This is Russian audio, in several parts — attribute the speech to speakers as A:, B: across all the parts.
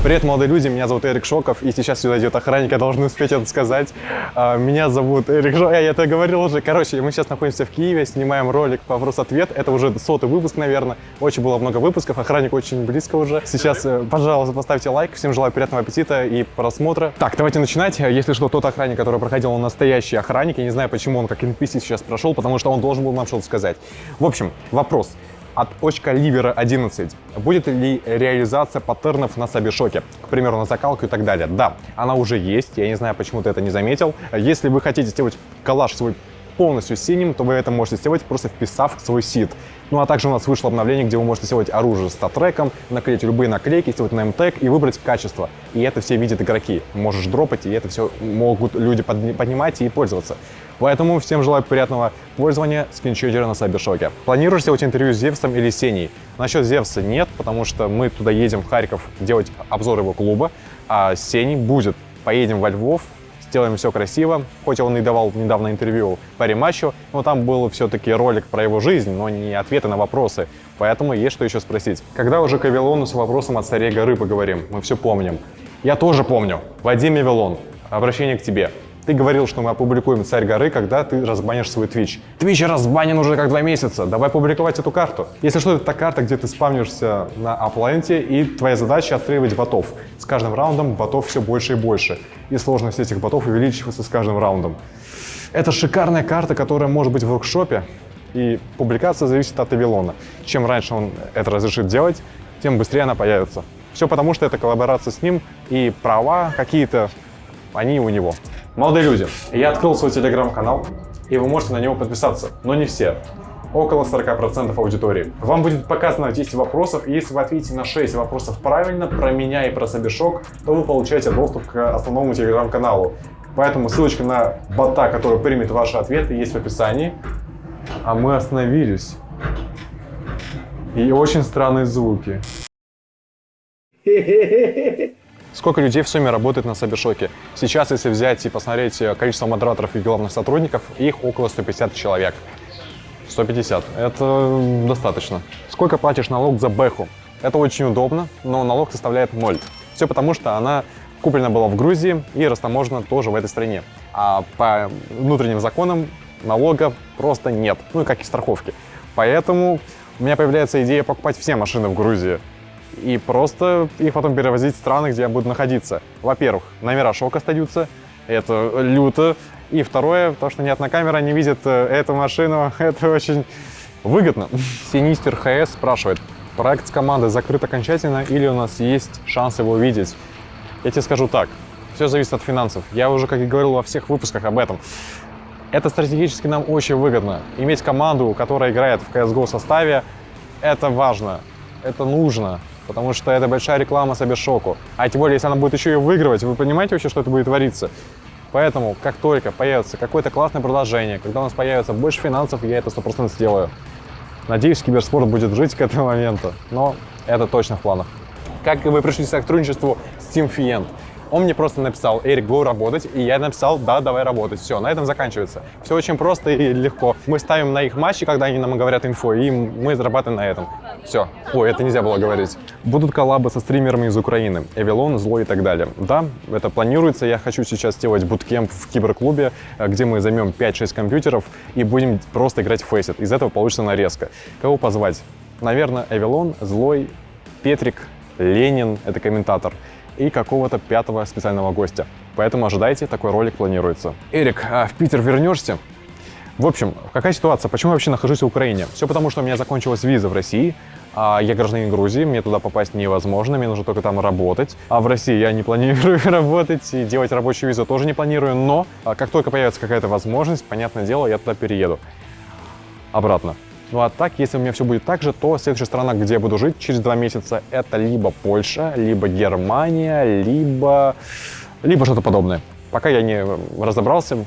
A: Привет, молодые люди, меня зовут Эрик Шоков, и сейчас сюда идет охранник, я должен успеть это сказать. А, Меня зовут Эрик Шоков, я это говорил уже. Короче, мы сейчас находимся в Киеве, снимаем ролик «Вопрос-ответ». Это уже сотый выпуск, наверное. Очень было много выпусков, охранник очень близко уже. Сейчас, э, пожалуйста, поставьте лайк. Всем желаю приятного аппетита и просмотра. Так, давайте начинать. Если что, тот охранник, который проходил, он настоящий охранник. Я не знаю, почему он как NPC сейчас прошел, потому что он должен был нам что-то сказать. В общем, вопрос от очка Ливера 11. Будет ли реализация паттернов на Сабишоке? К примеру, на закалку и так далее. Да, она уже есть. Я не знаю, почему ты это не заметил. Если вы хотите сделать коллаж свой полностью синим, то вы это можете сделать, просто вписав свой сид. Ну а также у нас вышло обновление, где вы можете сделать оружие с статреком, наклеить любые наклейки, сделать неймтег и выбрать качество. И это все видят игроки. Можешь дропать, и это все могут люди подни- поднимать и пользоваться. Поэтому всем желаю приятного пользования скринчотера на Сайбершоке. Планируешь сделать интервью с Зевсом или Сеней? Насчет Зевса нет, потому что мы туда едем в Харьков делать обзор его клуба, а Сеней будет. Поедем во Львов, сделаем все красиво. Хоть он и давал недавно интервью по рематчу, но там был все-таки ролик про его жизнь, но не ответы на вопросы. Поэтому есть что еще спросить. Когда уже к Авилону с вопросом от царей горы поговорим? Мы все помним. Я тоже помню. Вадим Авилон, обращение к тебе. Ты говорил, что мы опубликуем «Царь горы», когда ты разбанишь свой Twitch. Twitch разбанен уже как два месяца. Давай публиковать эту карту. Если что, это та карта, где ты спавнишься на Апленте, и твоя задача отстреливать ботов. С каждым раундом ботов все больше и больше. И сложность этих ботов увеличивается с каждым раундом. Это шикарная карта, которая может быть в воркшопе, и публикация зависит от Авилона. Чем раньше он это разрешит делать, тем быстрее она появится. Все потому, что это коллаборация с ним, и права какие-то, они у него. Молодые люди, я открыл свой телеграм-канал, и вы можете на него подписаться, но не все. Около 40% аудитории. Вам будет показано 10 вопросов, и если вы ответите на 6 вопросов правильно про меня и про Собешок, то вы получаете доступ к основному телеграм-каналу. Поэтому ссылочка на бота, который примет ваши ответы, есть в описании. А мы остановились. И очень странные звуки. Сколько людей в сумме работает на Сабершоке? Сейчас, если взять и посмотреть э, количество модераторов и главных сотрудников, их около 150 человек. 150. Это достаточно. Сколько платишь налог за бэху? Это очень удобно, но налог составляет 0. Все потому, что она куплена была в Грузии и растаможена тоже в этой стране. А по внутренним законам налога просто нет. Ну и как и страховки. Поэтому у меня появляется идея покупать все машины в Грузии и просто их потом перевозить в страны, где я буду находиться. Во-первых, номера шок остаются, это люто. И второе, то, что ни одна камера не видит э, эту машину, это очень выгодно. Синистер ХС спрашивает, проект с командой закрыт окончательно или у нас есть шанс его увидеть? Я тебе скажу так, все зависит от финансов. Я уже, как и говорил во всех выпусках об этом. Это стратегически нам очень выгодно. Иметь команду, которая играет в CSGO составе, это важно, это нужно, потому что это большая реклама Сабершоку. А тем более, если она будет еще и выигрывать, вы понимаете вообще, что это будет твориться? Поэтому, как только появится какое-то классное продолжение, когда у нас появится больше финансов, я это 100% сделаю. Надеюсь, киберспорт будет жить к этому моменту, но это точно в планах. Как вы пришли к сотрудничеству с Team Fient? Он мне просто написал, Эрик, go работать, и я написал, да, давай работать. Все, на этом заканчивается. Все очень просто и легко. Мы ставим на их матчи, когда они нам говорят инфо, и мы зарабатываем на этом. Все. Ой, это нельзя было говорить. Будут коллабы со стримерами из Украины, Эвилон, Злой и так далее. Да, это планируется. Я хочу сейчас сделать буткемп в киберклубе, где мы займем 5-6 компьютеров и будем просто играть в фейсит. Из этого получится нарезка. Кого позвать? Наверное, Эвилон, Злой, Петрик, Ленин, это комментатор и какого-то пятого специального гостя. Поэтому ожидайте, такой ролик планируется. Эрик, а в Питер вернешься? В общем, какая ситуация? Почему я вообще нахожусь в Украине? Все потому, что у меня закончилась виза в России, а я гражданин Грузии, мне туда попасть невозможно, мне нужно только там работать. А в России я не планирую работать и делать рабочую визу тоже не планирую, но а, как только появится какая-то возможность, понятное дело, я туда перееду. Обратно. Ну а так, если у меня все будет так же, то следующая страна, где я буду жить через два месяца, это либо Польша, либо Германия, либо, либо что-то подобное. Пока я не разобрался,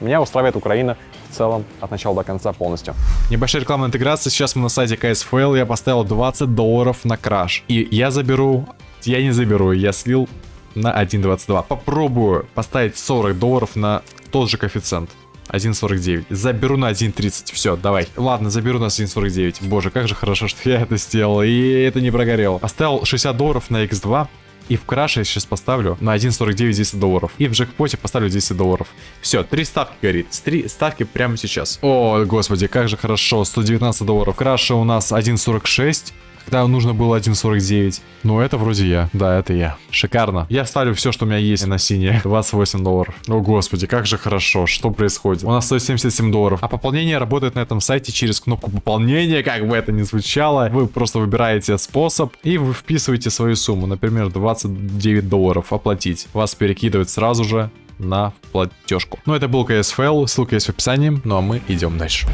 A: меня устраивает Украина в целом от начала до конца полностью.
B: Небольшая рекламная интеграция. Сейчас мы на сайте KSFL. Я поставил 20 долларов на краш. И я заберу... Я не заберу, я слил на 1.22. Попробую поставить 40 долларов на тот же коэффициент. 1.49. Заберу на 1.30. Все, давай. Ладно, заберу на 1.49. Боже, как же хорошо, что я это сделал. И это не прогорело. Оставил 60 долларов на X2. И в краше я сейчас поставлю на 1.49 10 долларов. И в джекпоте поставлю 10 долларов. Все, три ставки горит. Три ставки прямо сейчас. О, господи, как же хорошо. 119 долларов. Краше у нас 1.46 когда нужно было 1.49. Ну, это вроде я. Да, это я. Шикарно. Я ставлю все, что у меня есть на синее. 28 долларов. О, господи, как же хорошо. Что происходит? У нас 177 долларов. А пополнение работает на этом сайте через кнопку пополнения, как бы это ни звучало. Вы просто выбираете способ и вы вписываете свою сумму. Например, 29 долларов оплатить. Вас перекидывает сразу же на платежку. Ну, это был KSFL, ссылка есть в описании, ну а мы идем дальше.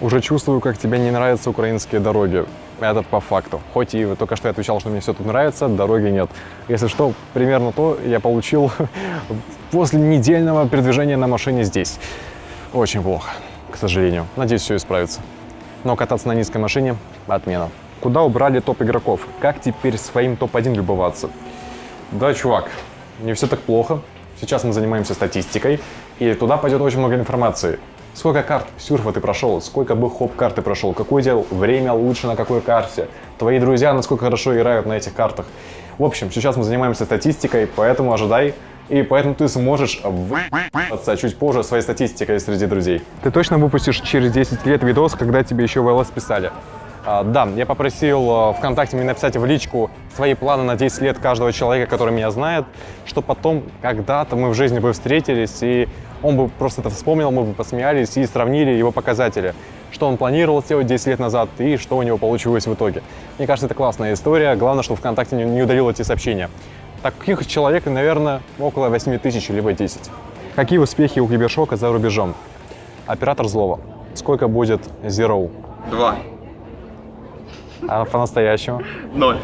A: Уже чувствую, как тебе не нравятся украинские дороги. Это по факту. Хоть и только что я отвечал, что мне все тут нравится, дороги нет. Если что, примерно то я получил после недельного передвижения на машине здесь. Очень плохо, к сожалению. Надеюсь, все исправится. Но кататься на низкой машине – отмена. Куда убрали топ игроков? Как теперь своим топ-1 любоваться? Да, чувак, не все так плохо. Сейчас мы занимаемся статистикой, и туда пойдет очень много информации. Сколько карт сюрфа ты прошел, сколько бы хоп карты прошел, какое дел время лучше на какой карте, твои друзья насколько хорошо играют на этих картах. В общем, сейчас мы занимаемся статистикой, поэтому ожидай, и поэтому ты сможешь в***ться чуть позже своей статистикой среди друзей. Ты точно выпустишь через 10 лет видос, когда тебе еще в ЛС писали? А, да, я попросил а, ВКонтакте мне написать в личку свои планы на 10 лет каждого человека, который меня знает, что потом когда-то мы в жизни бы встретились, и он бы просто это вспомнил, мы бы посмеялись и сравнили его показатели, что он планировал сделать 10 лет назад и что у него получилось в итоге. Мне кажется, это классная история, главное, что ВКонтакте не удалил эти сообщения. Таких человек, наверное, около 8 тысяч либо 10. Какие успехи у Кибершока за рубежом? Оператор злого. Сколько будет Zero?
C: Два.
A: А по-настоящему?
C: Ноль.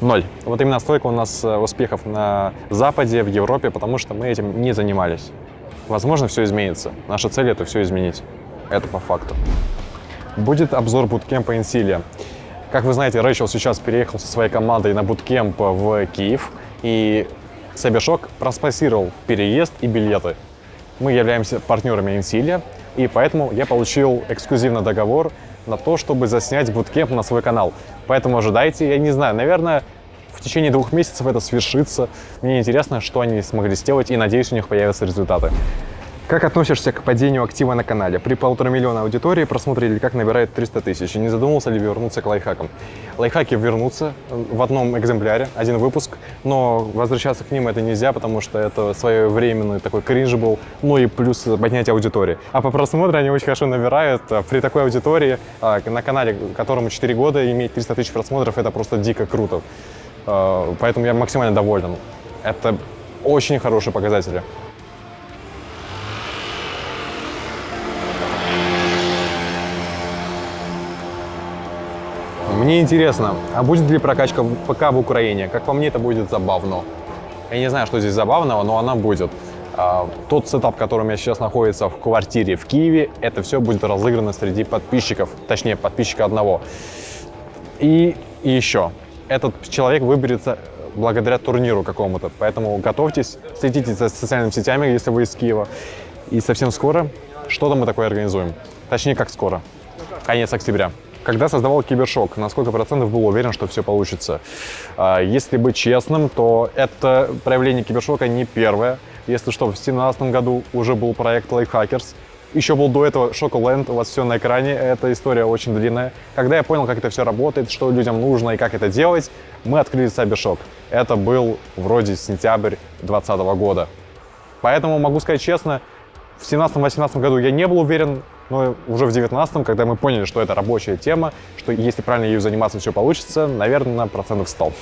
A: Ноль. Вот именно столько у нас э, успехов на Западе, в Европе, потому что мы этим не занимались. Возможно, все изменится. Наша цель — это все изменить. Это по факту. Будет обзор буткемпа Инсилия. Как вы знаете, Рэйчел сейчас переехал со своей командой на буткемп в Киев, и Сабишок проспонсировал переезд и билеты. Мы являемся партнерами Инсилия, и поэтому я получил эксклюзивный договор на то, чтобы заснять буткемп на свой канал. Поэтому ожидайте, я не знаю, наверное, в течение двух месяцев это свершится. Мне интересно, что они смогли сделать, и надеюсь, у них появятся результаты. Как относишься к падению актива на канале? При полутора миллиона аудитории просмотры или как набирает 300 тысяч? Не задумывался ли вернуться к лайфхакам? Лайфхаки вернутся в одном экземпляре, один выпуск, но возвращаться к ним это нельзя, потому что это своевременный такой кринж был, ну и плюс поднятие аудитории. А по просмотру они очень хорошо набирают. При такой аудитории а, на канале, которому 4 года, иметь 300 тысяч просмотров, это просто дико круто. А, поэтому я максимально доволен. Это очень хорошие показатели. Мне интересно, а будет ли прокачка ПК в Украине? Как по мне, это будет забавно. Я не знаю, что здесь забавного, но она будет. А, тот сетап, которым я сейчас находится в квартире в Киеве, это все будет разыграно среди подписчиков, точнее, подписчика одного. И еще, этот человек выберется благодаря турниру какому-то, поэтому готовьтесь, следите за социальными сетями, если вы из Киева. И совсем скоро что-то мы такое организуем. Точнее, как скоро. Конец октября. Когда создавал Кибершок, на сколько процентов был уверен, что все получится? А, если быть честным, то это проявление Кибершока не первое. Если что, в 2017 году уже был проект Lifehackers. Еще был до этого Шоколенд, у вас все на экране, эта история очень длинная. Когда я понял, как это все работает, что людям нужно и как это делать, мы открыли Cybershop. Это был вроде сентябрь 2020 года. Поэтому могу сказать честно, в 2017-2018 году я не был уверен, но уже в 19 когда мы поняли, что это рабочая тема, что если правильно ею заниматься, все получится, наверное, на процентов 100.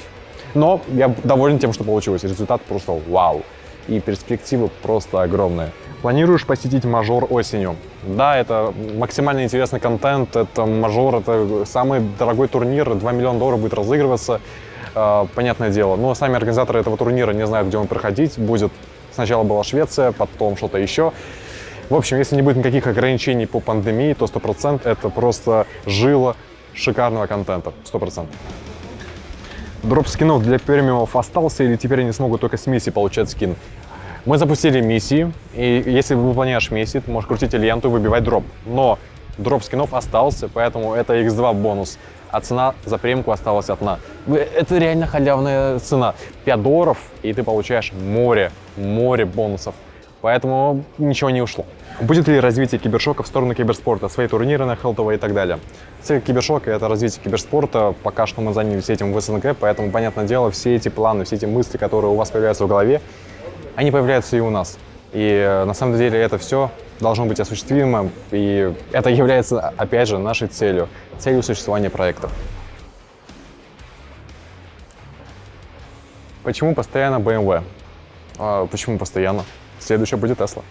A: Но я доволен тем, что получилось. Результат просто вау. И перспективы просто огромные. Планируешь посетить мажор осенью? Да, это максимально интересный контент. Это мажор, это самый дорогой турнир. 2 миллиона долларов будет разыгрываться. Э, понятное дело. Но сами организаторы этого турнира не знают, где он проходить. Будет сначала была Швеция, потом что-то еще. В общем, если не будет никаких ограничений по пандемии, то 100% это просто жила шикарного контента. 100%. Drop скинов для премиумов остался или теперь они смогут только с миссии получать скин? Мы запустили миссии, и если выполняешь миссии, ты можешь крутить ленту и выбивать drop. Но drop скинов остался, поэтому это x2 бонус. А цена за премку осталась одна. Это реально халявная цена. 5 долларов, и ты получаешь море, море бонусов. Поэтому ничего не ушло. Будет ли развитие кибершока в сторону киберспорта, свои турниры на Хелтово и так далее? Цель кибершока — это развитие киберспорта. Пока что мы занялись этим в СНГ, поэтому, понятное дело, все эти планы, все эти мысли, которые у вас появляются в голове, они появляются и у нас. И э, на самом деле это все должно быть осуществимо, и это является, опять же, нашей целью, целью существования проектов. Почему постоянно BMW? А, почему постоянно? Следующая будет Tesla.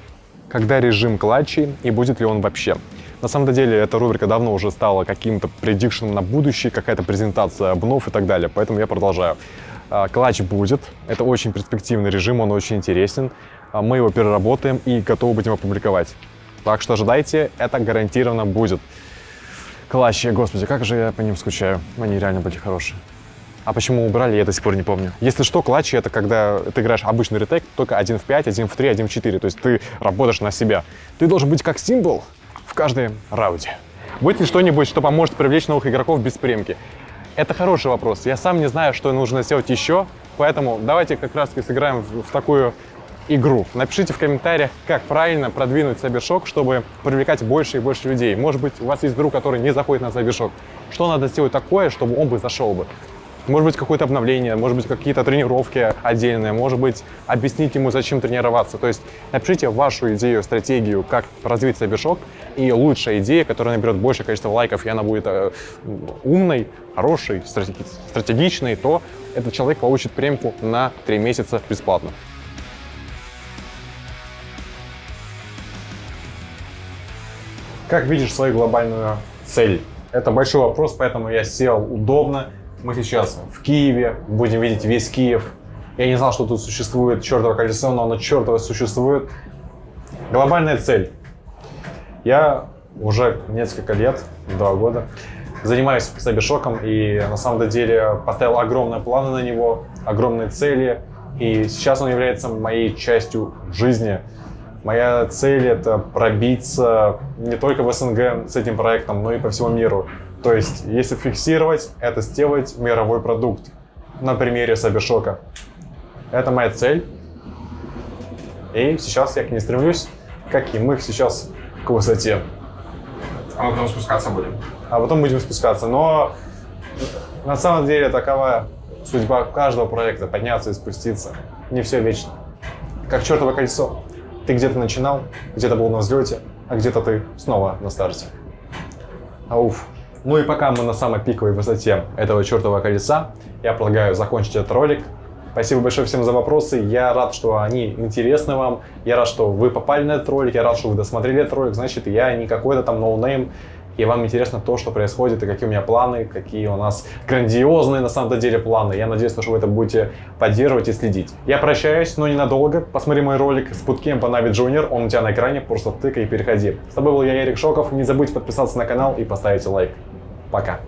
A: Когда режим клатчей и будет ли он вообще? На самом деле, эта рубрика давно уже стала каким-то предикшеном на будущее, какая-то презентация обнов и так далее, поэтому я продолжаю. А, Клатч будет, это очень перспективный режим, он очень интересен. А, Мы его переработаем и готовы будем опубликовать. Так что ожидайте, это гарантированно будет. Клатчи, господи, как же я по ним скучаю. Они реально были хорошие. А почему убрали, я до сих пор не помню. Если что, клатчи — это когда ты играешь обычный ретейк, только 1 в 5, 1 в 3, 1 в 4. То есть ты работаешь на себя. Ты должен быть как символ в каждой раунде. Будет ли что-нибудь, что поможет привлечь новых игроков без премки? Это хороший вопрос. Я сам не знаю, что нужно сделать еще, поэтому давайте как раз сыграем в, в такую игру. Напишите в комментариях, как правильно продвинуть Cybershock, чтобы привлекать больше и больше людей. Может быть, у вас есть друг, который не заходит на Cybershock. Что надо сделать такое, чтобы он бы зашел бы? Может быть, какое-то обновление, может быть, какие-то тренировки отдельные, может быть, объяснить ему, зачем тренироваться. То есть напишите вашу идею, стратегию, как развить Cybershock, и лучшая идея, которая наберет большее количество лайков, и она будет э, умной, хорошей, стратеги- стратегичной, то этот человек получит премку на 3 месяца бесплатно. Как видишь свою глобальную цель? Это большой вопрос, поэтому я сел удобно. Мы сейчас в Киеве, будем видеть весь Киев. Я не знал, что тут существует чертово колесо, но оно чертово существует. Глобальная цель. Я уже несколько лет, два года, занимаюсь Cybershock и на самом деле поставил огромные планы на него, огромные цели. И сейчас он является моей частью жизни. Моя цель — это пробиться не только в СНГ с этим проектом, но и по всему миру. То есть, если фиксировать, это сделать мировой продукт на примере Cybershock. Это моя цель. И сейчас я к ней стремлюсь, как и мы сейчас к высоте.
C: А мы потом спускаться будем.
A: А потом будем спускаться. Но на самом деле такова судьба каждого проекта — подняться и спуститься. Не все вечно. Как чертово кольцо. Ты где-то начинал, где-то был на взлете, а где-то ты снова на старте. Ауф. Ну и пока мы на самой пиковой высоте этого чертового колеса, я предлагаю закончить этот ролик. Спасибо большое всем за вопросы. Я рад, что они интересны вам. Я рад, что вы попали на этот ролик. Я рад, что вы досмотрели этот ролик. Значит, я не какой-то там no name. И вам интересно то, что происходит, и какие у меня планы, какие у нас грандиозные на самом деле планы. Я надеюсь, что вы это будете поддерживать и следить. Я прощаюсь, но ненадолго. Посмотри мой ролик с bootcamp а Navi Junior. Он у тебя на экране. Просто тыкай и переходи. С тобой был я, Ярик Шоков. Не забудь подписаться на канал и поставить лайк. Пока.